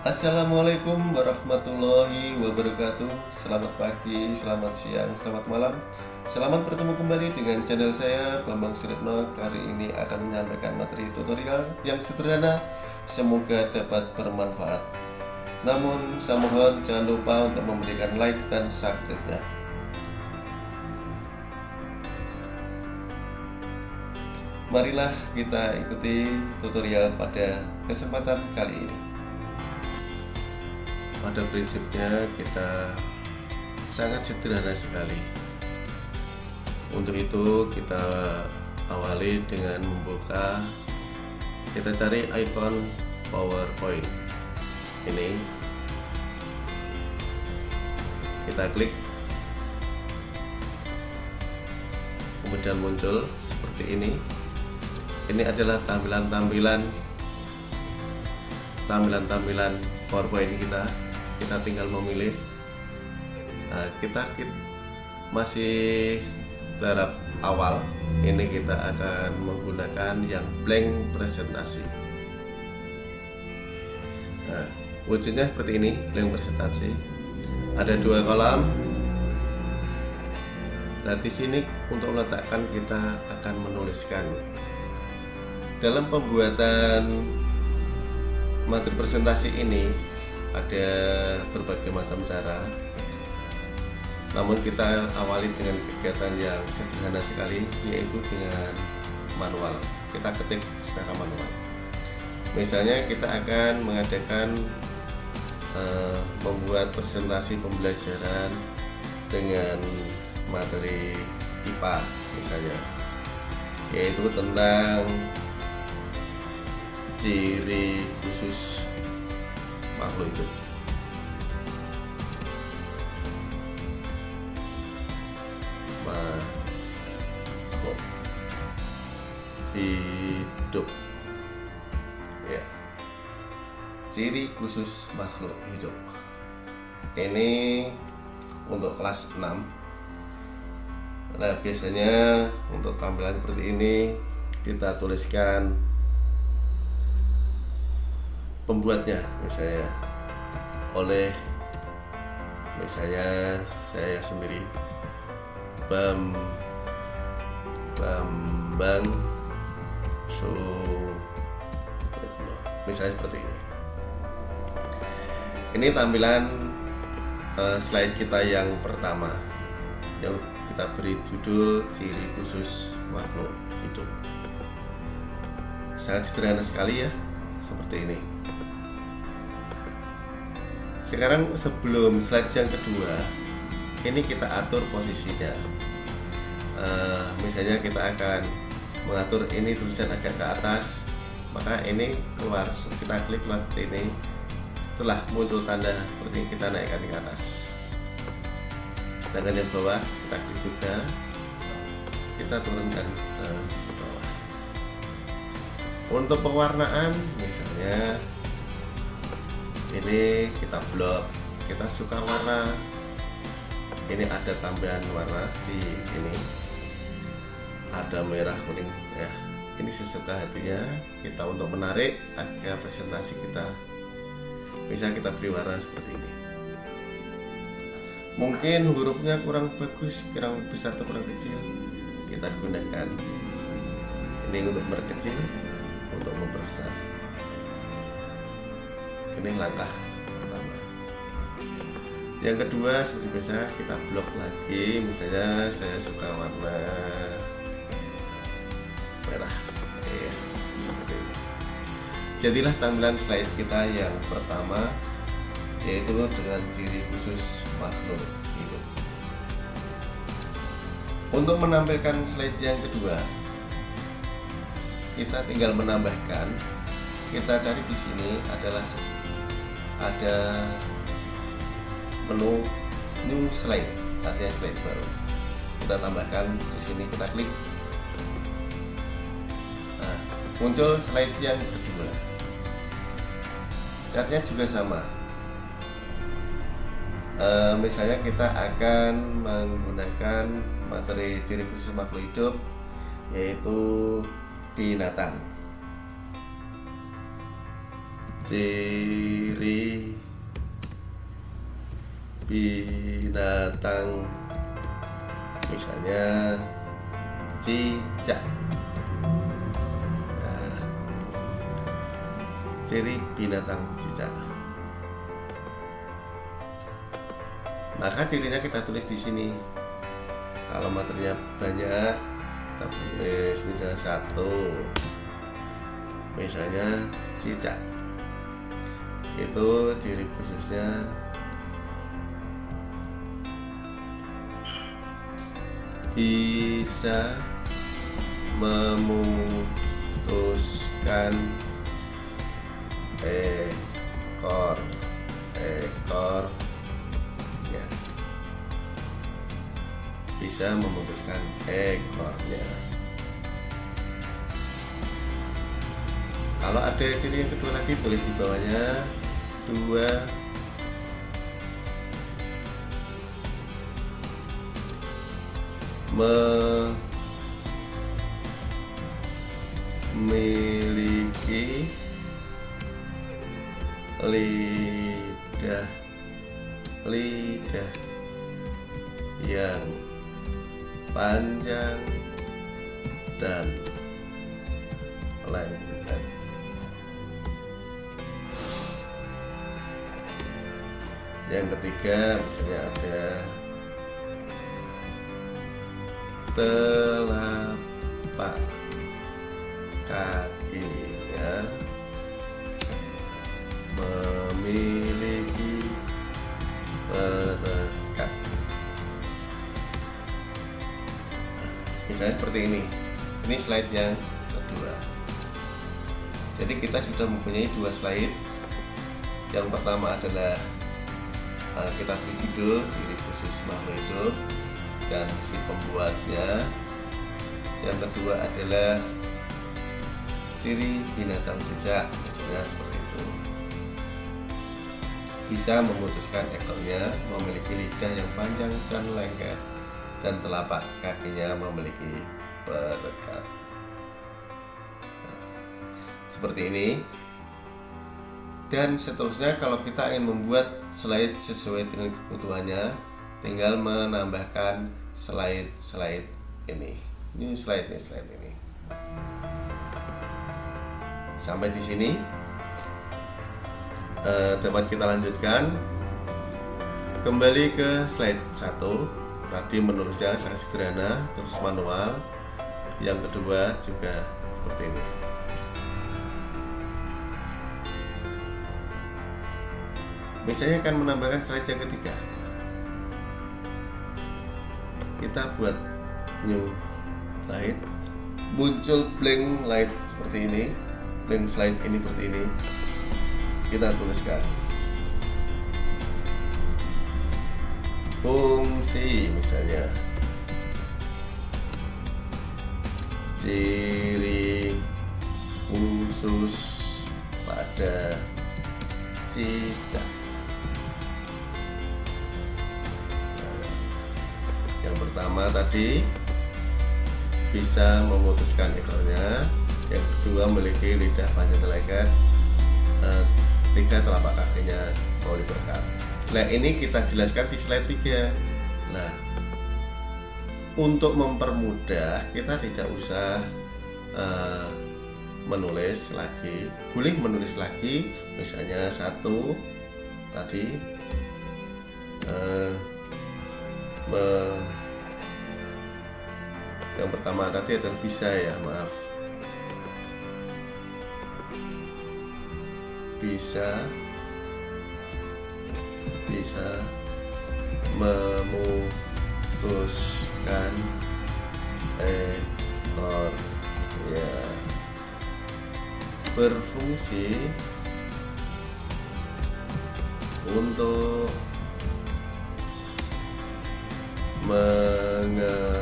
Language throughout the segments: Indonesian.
Assalamualaikum warahmatullahi wabarakatuh. Selamat pagi, selamat siang, selamat malam. Selamat bertemu kembali dengan channel saya Bambang Suritno Kali ini akan menyampaikan materi tutorial yang sederhana. Semoga dapat bermanfaat. Namun saya mohon jangan lupa untuk memberikan like dan subscribe-nya. Marilah kita ikuti tutorial pada kesempatan kali ini pada prinsipnya kita sangat sederhana sekali. Untuk itu kita awali dengan membuka kita cari icon powerpoint. Ini. Kita klik. Kemudian muncul seperti ini. Ini adalah tampilan-tampilan tampilan-tampilan powerpoint kita kita tinggal memilih. Nah, kita, kita masih tahap awal ini kita akan menggunakan yang blank presentasi. Nah, wujudnya seperti ini blank presentasi. Ada dua kolam. Nah di sini untuk meletakkan kita akan menuliskan. Dalam pembuatan materi presentasi ini ada berbagai macam cara. Namun kita awali dengan kegiatan yang sederhana sekali yaitu dengan manual. Kita ketik secara manual. Misalnya kita akan mengadakan uh, membuat presentasi pembelajaran dengan materi IPA misalnya. Yaitu tentang ciri khusus makhluk hidup hidup? Ya. Ciri khusus makhluk hidup. Ini untuk kelas 6 nah biasanya untuk tampilan seperti ini kita tuliskan pembuatnya misalnya oleh misalnya saya sendiri. Bam Bambang so misalnya seperti ini. Ini tampilan uh, slide kita yang pertama. Yang kita beri judul ciri khusus makhluk hidup. Sangat sederhana sekali ya seperti ini sekarang sebelum slide yang kedua ini kita atur posisinya. Uh, misalnya kita akan mengatur ini tulisan agak ke atas maka ini keluar. Kita klik keluar ini. Setelah muncul tanda seperti kita naikkan ke atas. Sedangkan yang bawah kita klik juga. Kita turunkan ke bawah. Untuk pewarnaan misalnya ini kita blok. Kita suka warna. Ini ada tambahan warna di ini. Ada merah kuning ya. Ini sesuka hatinya. Kita untuk menarik agar presentasi kita bisa kita beri warna seperti ini. Mungkin hurufnya kurang bagus kurang besar atau kurang kecil. Kita gunakan ini untuk memperkecil untuk memperbesar ini langkah pertama. Yang kedua seperti biasa kita blok lagi. Misalnya saya suka warna merah. Oke, seperti ini jadilah tampilan slide kita yang pertama yaitu dengan ciri khusus makhluk hidup. Untuk menampilkan slide yang kedua kita tinggal menambahkan. Kita cari di sini adalah ada menu new slide artinya slide baru. Kita tambahkan di sini kita klik. Nah muncul slide yang kedua. Catnya juga sama. E, misalnya kita akan menggunakan materi ciri khusus makhluk hidup yaitu binatang ciri binatang. Misalnya cicak. Nah, ciri binatang cicak. Maka cirinya kita tulis di sini. Kalau materinya banyak kita tulis misalnya satu. Misalnya cicak itu ciri khususnya bisa memutuskan ekor ekor ya. Bisa memutuskan ekornya. Kalau ada ciri yang kedua lagi tulis di bawahnya dua memiliki lidah lidah yang panjang dan ketiga misalnya ada telapak kakinya memiliki perekat misalnya seperti ini. Ini slide yang kedua. Jadi kita sudah mempunyai dua slide. Yang pertama adalah uh, kita beri judul ciri khusus makhluk hidup dan si pembuatnya. Yang kedua adalah ciri binatang jejak misalnya seperti itu. Bisa memutuskan ekornya memiliki lidah yang panjang dan lengket dan telapak kakinya memiliki perekat. Seperti ini dan seterusnya kalau kita ingin membuat slide sesuai dengan kebutuhannya tinggal menambahkan slide-slide ini. Ini slide nih slide ini. Sampai di sini. Eh, dapat kita lanjutkan. Kembali ke slide 1 tadi menulisnya sangat sederhana terus manual. Yang kedua juga seperti ini misalnya akan menambahkan slide yang ketiga. Kita buat new light. Muncul blank light seperti ini. Blank slide ini seperti ini. Kita tuliskan. Fungsi misalnya. Ciri khusus pada cicak pertama tadi bisa memutuskan ekornya. Yang kedua memiliki lidah panjang lengket eh, tiga telapak kakinya mau diberkat nah ini kita jelaskan di slide 3 nah untuk mempermudah kita tidak usah uh, menulis lagi boleh menulis lagi misalnya satu tadi uh, yang pertama tadi adalah bisa ya maaf. Bisa bisa memutuskan ekor ya. Berfungsi untuk menge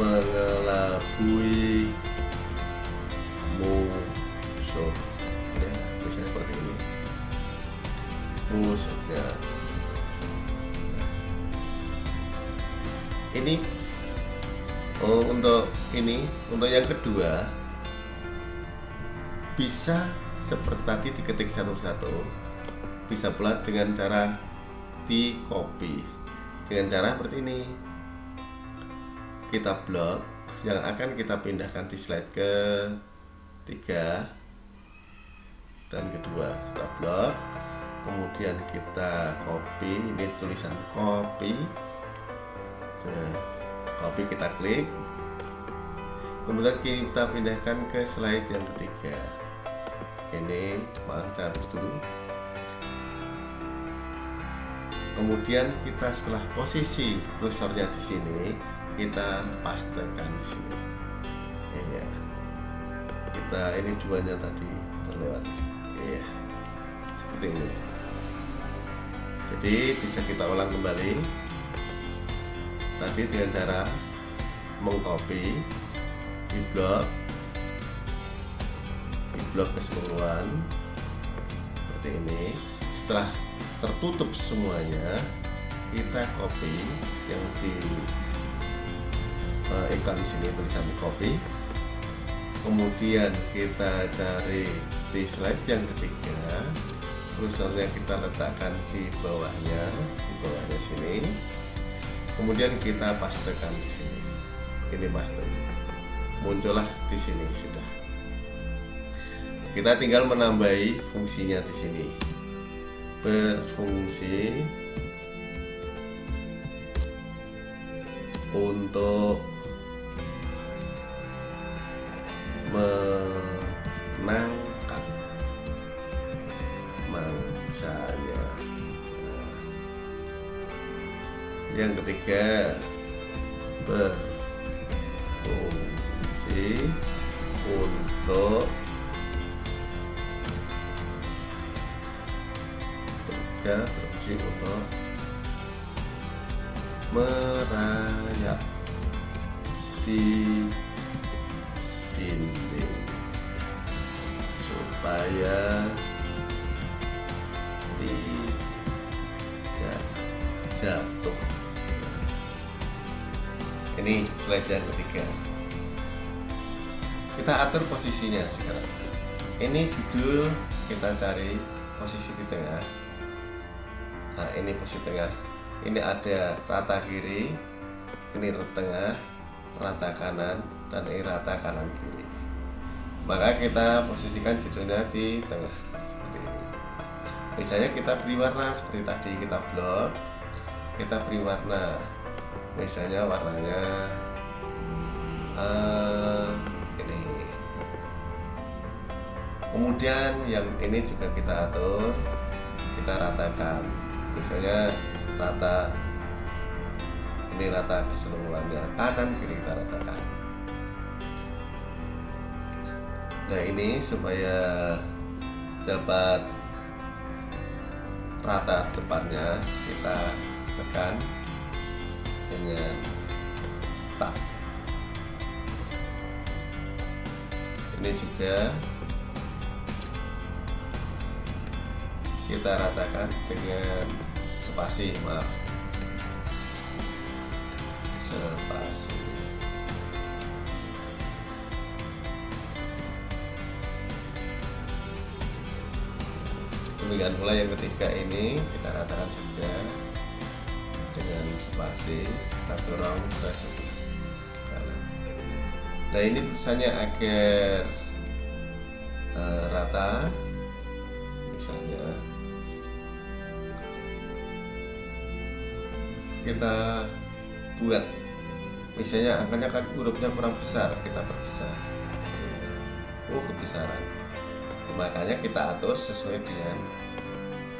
mengelabui musuh. Ya misalnya seperti ini. Musuhnya ini oh untuk ini untuk yang kedua bisa seperti tadi diketik satu-satu bisa pula dengan cara di copy dengan cara seperti ini kita blok yang akan kita pindahkan di slide ke tiga dan kedua. Kita blok kemudian kita copy ini tulisan copy. Copy kita klik. Kemudian kita pindahkan ke slide yang ketiga. Ini maaf kita hapus dulu. Kemudian kita setelah posisi kursornya di sini kita pastekan di sini. Ya kita ini duanya tadi terlewat ya seperti ini. Jadi bisa kita ulang kembali. Tadi dengan cara mengcopy di blok di blok keseluruhan. Seperti ini. Setelah tertutup semuanya kita copy yang di uh, iklan sini tulisan copy kemudian kita cari di slide yang ketiga. Kursornya kita letakkan di bawahnya di bawahnya sini. Kemudian kita pastekan di sini. Ini paste. Muncullah di sini sudah. Kita tinggal menambahi fungsinya di sini. Berfungsi untuk menangkap mangsanya. Yang ketiga berfungsi untuk berfungsi untuk merayap di dinding. Supaya tidak jatuh. Ini slide yang ketiga. Kita atur posisinya sekarang. Ini judul kita cari posisi di tengah. Nah ini posisi tengah ini ada rata kiri ini tengah rata kanan dan ini rata kanan kiri. Maka kita posisikan judulnya di tengah seperti ini. Misalnya kita beri warna seperti tadi kita blok kita beri warna. Misalnya warnanya uh, ini. Kemudian yang ini juga kita atur kita ratakan. Misalnya rata ini rata keseluruhannya kanan kiri kita ratakan. Nah ini supaya dapat rata depannya kita tekan dengan tab ini juga kita ratakan dengan spasi maaf. Spasi demikian pula yang ketiga ini kita ratakan juga dengan spasi kita dorong ke nah ini tulisannya agar uh, rata kita buat. Misalnya angkanya kan hurufnya kurang besar kita perbesar. Oh kebesaran. Makanya kita atur sesuai dengan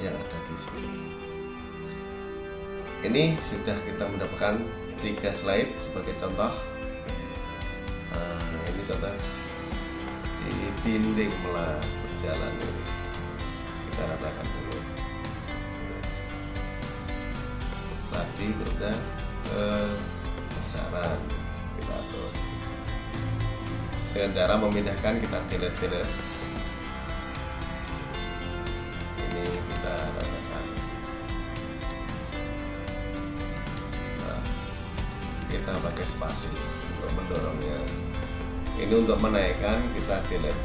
yang ada di sini. Ini sudah kita mendapatkan tiga slide sebagai contoh. Nah, ini contoh di dinding melah berjalan ini. Kita ratakan lebih kepada eh, kita atur. Dengan cara memindahkan kita delete-delete. Ini kita ratakan nah, kita pakai spasi untuk mendorongnya. Ini untuk menaikkan kita delete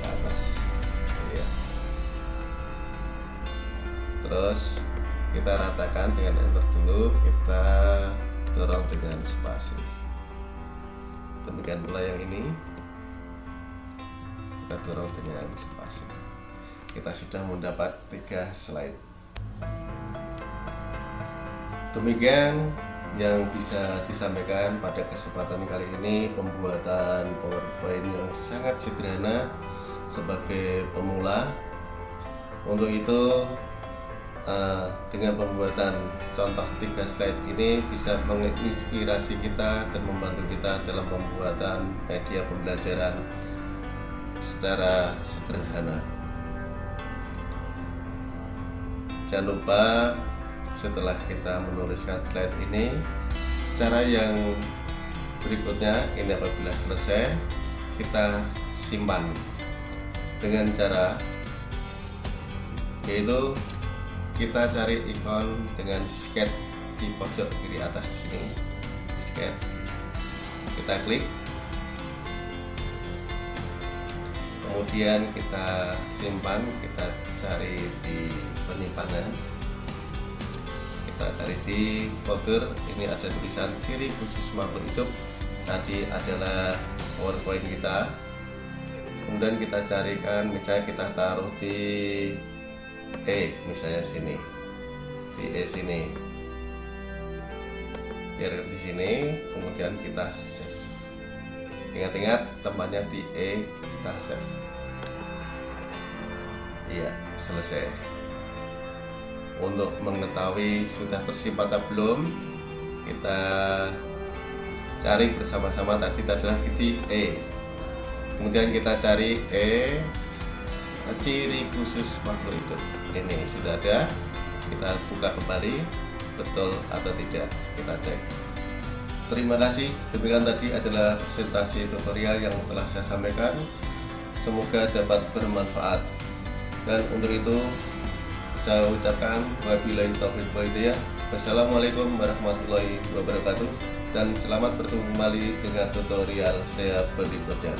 ke atas. Ya. terus kita ratakan dengan enter dulu kita dorong dengan spasi. Demikian pula yang ini. Kita dorong dengan spasi. Kita sudah mendapat tiga slide. Demikian yang bisa disampaikan pada kesempatan kali ini pembuatan PowerPoint yang sangat sederhana sebagai pemula. Untuk itu eh, dengan pembuatan contoh tiga slide ini bisa menginspirasi kita dan membantu kita dalam pembuatan media pembelajaran secara sederhana. Jangan lupa setelah kita menuliskan slide ini cara yang berikutnya ini apabila selesai kita simpan dengan cara yaitu kita cari ikon dengan disket di pojok kiri atas sini. Disket kita klik. Kemudian kita simpan kita cari di penyimpanan kita cari di folder. Ini ada tulisan ciri khusus makhluk hidup. Tadi adalah powerpoint kita. Kemudian kita carikan misalnya kita taruh di E misalnya sini. Di E sini. Biar di sini kemudian kita save. Ingat-ingat tempatnya di E kita save. Iya selesai. Untuk mengetahui sudah tersimpan atau belum kita cari bersama-sama. Tadi adalah titik E kemudian kita cari E ciri khusus makhluk hidup. Ini sudah ada kita buka kembali betul atau tidak kita cek. Terima kasih demikian tadi adalah presentasi tutorial yang telah saya sampaikan. Semoga dapat bermanfaat. Dan untuk itu saya ucapkan wabillahi taufiq walhidayah wassalamualaikum warahmatullahi wabarakatuh. Dan selamat bertemu kembali dengan tutorial saya berikutnya